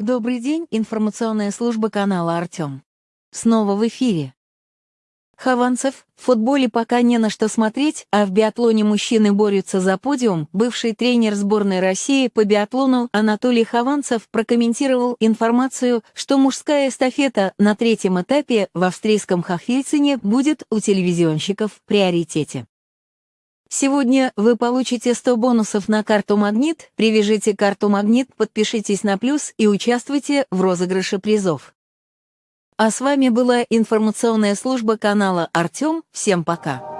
Добрый день, информационная служба канала «Артем». Снова в эфире. Хованцев, в футболе пока не на что смотреть, а в биатлоне мужчины борются за подиум. Бывший тренер сборной России по биатлону Анатолий Хованцев прокомментировал информацию, что мужская эстафета на третьем этапе в австрийском Хахвильцине будет у телевизионщиков в приоритете. Сегодня вы получите 100 бонусов на карту «Магнит», привяжите карту «Магнит», подпишитесь на «Плюс» и участвуйте в розыгрыше призов. А с вами была информационная служба канала «Артем». Всем пока!